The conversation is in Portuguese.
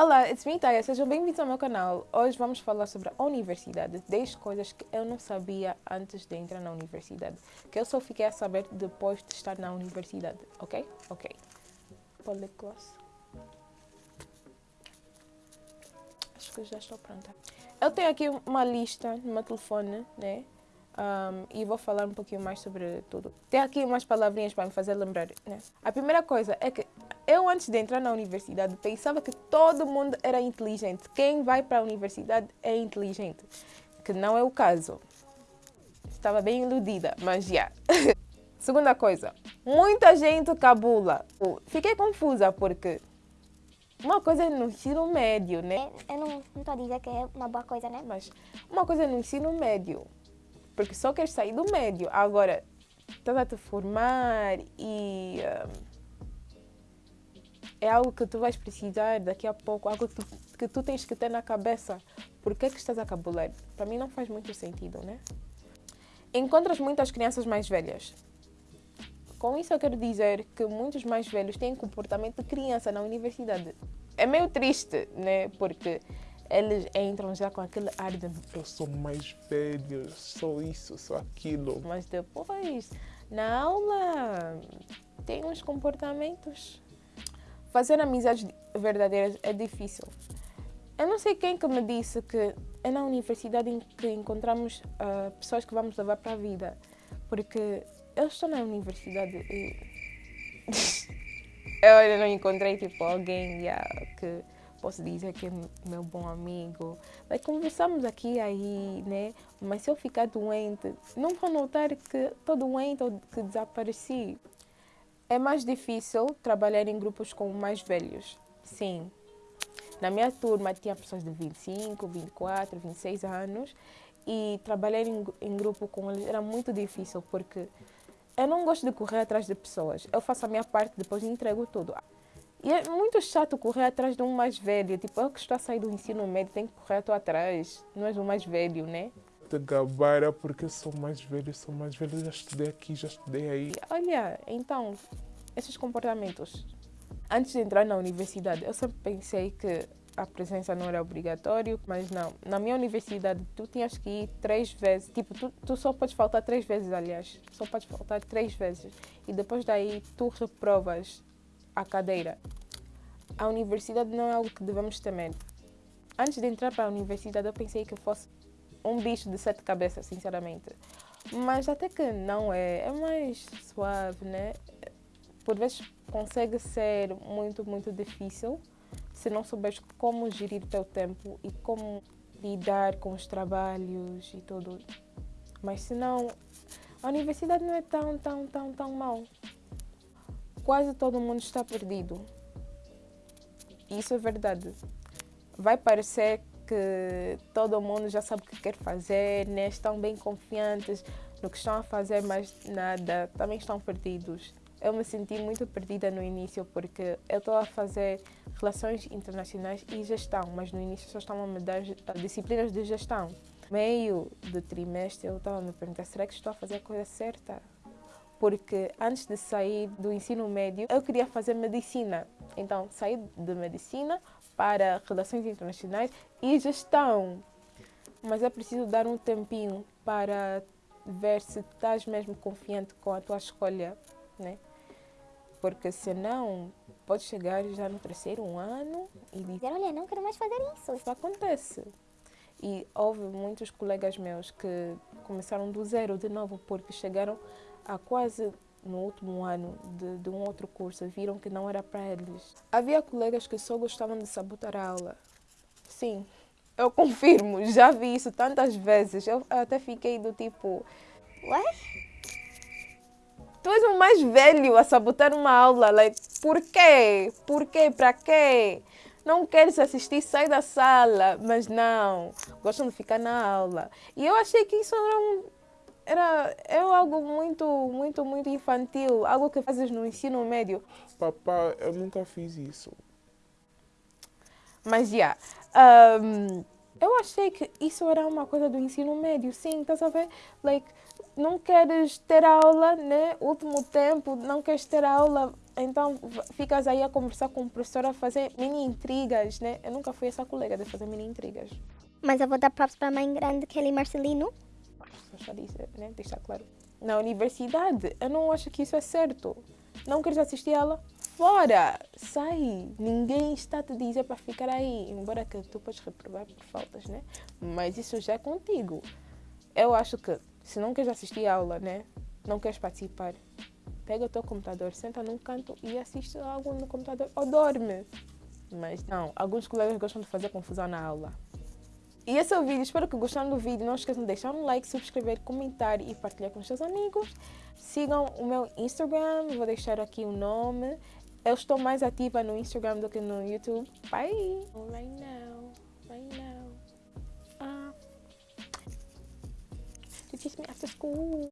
Olá, it's me, Taya. Sejam bem-vindos ao meu canal. Hoje vamos falar sobre a universidade. 10 coisas que eu não sabia antes de entrar na universidade. Que eu só fiquei a saber depois de estar na universidade. Ok? Ok. Polyclass. Acho que já estou pronta. Eu tenho aqui uma lista no meu telefone, né? Um, e vou falar um pouquinho mais sobre tudo. Tem aqui umas palavrinhas para me fazer lembrar. Né? A primeira coisa é que eu, antes de entrar na universidade, pensava que todo mundo era inteligente. Quem vai para a universidade é inteligente. Que não é o caso. Estava bem iludida, mas já. Segunda coisa, muita gente cabula. Fiquei confusa porque uma coisa é no ensino médio, né? Eu não estou a dizer que é uma boa coisa, né? Mas uma coisa é no ensino médio, porque só queres sair do médio. Agora, estás a te formar e... Um, é algo que tu vais precisar daqui a pouco, algo que tu, que tu tens que ter na cabeça. Por que, que estás a cabular? Para mim não faz muito sentido, né? Encontras muitas crianças mais velhas. Com isso eu quero dizer que muitos mais velhos têm comportamento de criança na universidade. É meio triste, né? Porque eles entram já com aquele ar de eu sou mais velho, sou isso, sou aquilo. Mas depois, na aula, tem uns comportamentos Fazer amizades verdadeiras é difícil. Eu não sei quem que me disse que é na universidade em que encontramos uh, pessoas que vamos levar para a vida. Porque eu estou na universidade e eu não encontrei tipo, alguém yeah, que posso dizer que é meu bom amigo. Like, conversamos aqui e aí, né? Mas se eu ficar doente, não vou notar que estou doente ou que desapareci. É mais difícil trabalhar em grupos com mais velhos. Sim. Na minha turma tinha pessoas de 25, 24, 26 anos e trabalhar em, em grupo com eles era muito difícil porque eu não gosto de correr atrás de pessoas. Eu faço a minha parte, depois entrego tudo. E é muito chato correr atrás de um mais velho. Tipo, eu que estou a sair do ensino médio, tenho que correr atrás. Não és o mais velho, né? Te gabara porque eu sou mais velho, sou mais velho, já estudei aqui, já estudei aí. Olha, então, esses comportamentos. Antes de entrar na universidade, eu sempre pensei que a presença não era obrigatório, mas não. Na minha universidade, tu tinhas que ir três vezes. Tipo, tu, tu só podes faltar três vezes, aliás. Só podes faltar três vezes. E depois daí, tu reprovas a cadeira. A universidade não é algo que devemos temer. Antes de entrar para a universidade, eu pensei que fosse um bicho de sete cabeças, sinceramente. Mas até que não é. É mais suave, né? Por vezes consegue ser muito, muito difícil se não souberes como gerir teu tempo e como lidar com os trabalhos e tudo. Mas se não, a universidade não é tão, tão, tão, tão mal. Quase todo mundo está perdido. Isso é verdade. Vai parecer que todo mundo já sabe o que quer fazer, né? estão bem confiantes no que estão a fazer, mas nada, também estão perdidos. Eu me senti muito perdida no início porque eu estou a fazer relações internacionais e gestão, mas no início só estavam a me dar disciplinas de gestão. Meio do trimestre eu estava a me perguntar, será que estou a fazer a coisa certa? Porque antes de sair do ensino médio, eu queria fazer medicina. Então, saí de medicina para relações internacionais e gestão. Mas é preciso dar um tempinho para ver se estás mesmo confiante com a tua escolha, né? Porque senão pode chegar já no terceiro ano e dizer, olha, não quero mais fazer isso. Isso acontece. E houve muitos colegas meus que começaram do zero de novo porque chegaram a quase no último ano de, de um outro curso viram que não era para eles. Havia colegas que só gostavam de sabotar a aula. Sim, eu confirmo, já vi isso tantas vezes. Eu até fiquei do tipo... What? Tu és o mais velho a sabotar uma aula. Like, por quê? Por quê? Para quê? Não queres assistir, sai da sala. Mas não, gostam de ficar na aula. E eu achei que isso era um, era, era algo muito, muito, muito infantil, algo que fazes no ensino médio. Papá, eu nunca fiz isso. Mas, já, yeah, um, eu achei que isso era uma coisa do ensino médio, sim, estás a ver? Like, não queres ter aula, né? Último tempo, não queres ter aula, Então ficas aí a conversar com o professor, a fazer mini intrigas, né? Eu nunca fui essa colega de fazer mini intrigas. Mas eu vou dar props para a mãe grande, Kelly Marcelino. Já disse, né? Deixar claro. Na universidade, eu não acho que isso é certo. Não queres assistir aula? Fora! Sai! Ninguém está a te dizer para ficar aí. Embora que tu podes reprovar por faltas, né? Mas isso já é contigo. Eu acho que se não queres assistir aula, né? Não queres participar, pega o teu computador, senta num canto e assiste algo no computador ou dorme. Mas não, alguns colegas gostam de fazer confusão na aula. E esse é o vídeo, espero que gostaram do vídeo. Não esqueçam de deixar um like, subscrever, comentar e partilhar com os seus amigos. Sigam o meu Instagram, vou deixar aqui o nome. Eu estou mais ativa no Instagram do que no YouTube. Bye! Right now, right now. Ah. To teach me after school.